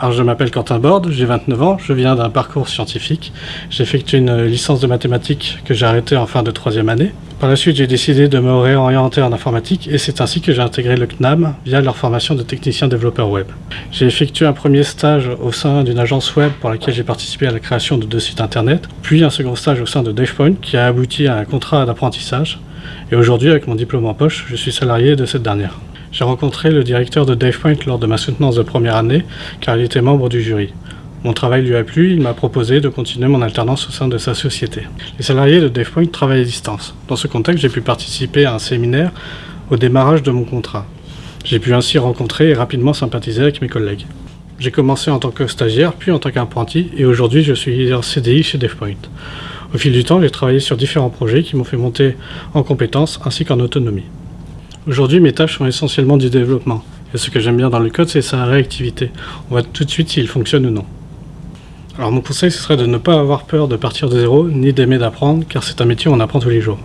Alors je m'appelle Quentin Borde, j'ai 29 ans, je viens d'un parcours scientifique. J'ai effectué une licence de mathématiques que j'ai arrêtée en fin de troisième année. Par la suite, j'ai décidé de me réorienter en informatique et c'est ainsi que j'ai intégré le CNAM via leur formation de technicien développeur web. J'ai effectué un premier stage au sein d'une agence web pour laquelle j'ai participé à la création de deux sites internet, puis un second stage au sein de DevPoint qui a abouti à un contrat d'apprentissage. Et aujourd'hui, avec mon diplôme en poche, je suis salarié de cette dernière. J'ai rencontré le directeur de DavePoint lors de ma soutenance de première année, car il était membre du jury. Mon travail lui a plu, il m'a proposé de continuer mon alternance au sein de sa société. Les salariés de DavePoint travaillent à distance. Dans ce contexte, j'ai pu participer à un séminaire au démarrage de mon contrat. J'ai pu ainsi rencontrer et rapidement sympathiser avec mes collègues. J'ai commencé en tant que stagiaire, puis en tant qu'apprenti, et aujourd'hui je suis en CDI chez DevPoint. Au fil du temps, j'ai travaillé sur différents projets qui m'ont fait monter en compétences ainsi qu'en autonomie. Aujourd'hui, mes tâches sont essentiellement du développement. Et ce que j'aime bien dans le code, c'est sa réactivité. On voit tout de suite s'il fonctionne ou non. Alors mon conseil, ce serait de ne pas avoir peur de partir de zéro, ni d'aimer d'apprendre, car c'est un métier où on apprend tous les jours.